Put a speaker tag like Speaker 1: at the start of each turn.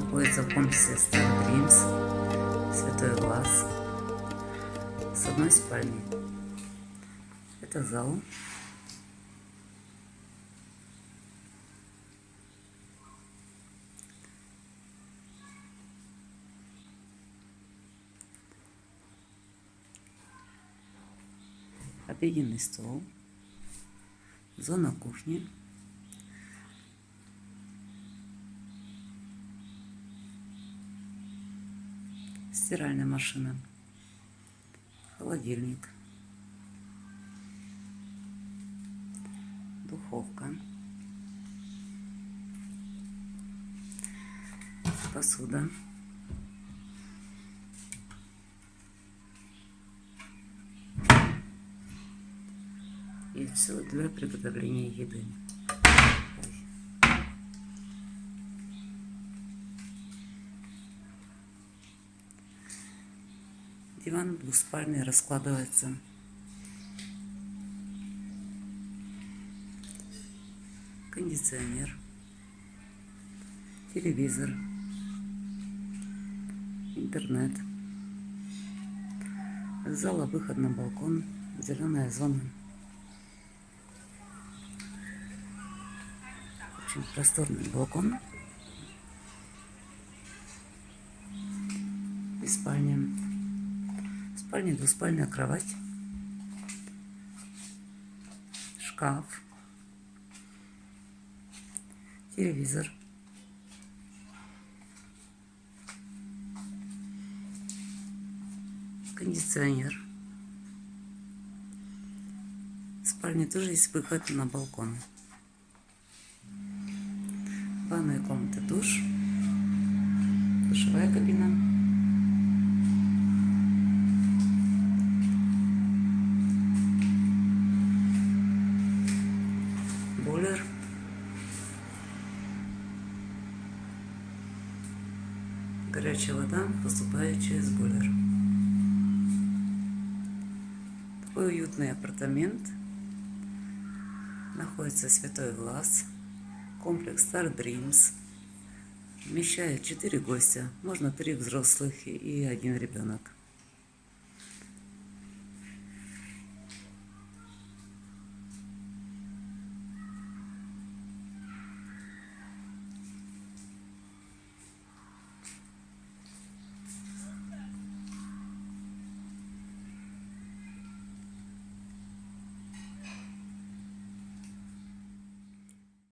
Speaker 1: находится в комплексе Star Dreams, Святой Глаз, с одной спальней. Это зал. Обеденный стол, зона кухни. Стиральная машина, холодильник, духовка, посуда, и все для приготовления еды. Диван двуспальный раскладывается. Кондиционер. Телевизор. Интернет. Зала выход на балкон. Зеленая зона. Очень просторный балкон. И спальня спальне двуспальная кровать, шкаф, телевизор, кондиционер. В спальне тоже есть выход на балкон. Ванная комната, душ, душевая кабина. Горячая вода поступает через бойлер. Такой уютный апартамент. Находится Святой Глаз. Комплекс Star Dreams. Вмещает 4 гостя. Можно 3 взрослых и один ребенок.